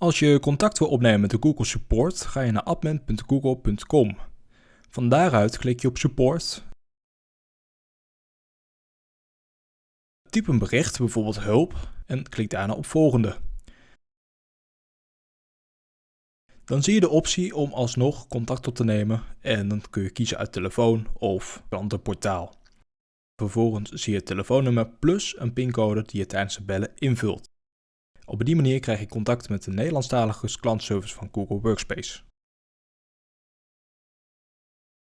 Als je contact wil opnemen met de Google Support, ga je naar admin.google.com. Van daaruit klik je op Support. Typ een bericht, bijvoorbeeld hulp, en klik daarna op volgende. Dan zie je de optie om alsnog contact op te nemen en dan kun je kiezen uit telefoon of klantenportaal. Vervolgens zie je het telefoonnummer plus een pincode die je tijdens het bellen invult. Op die manier krijg je contact met de Nederlandstalige klantservice van Google Workspace.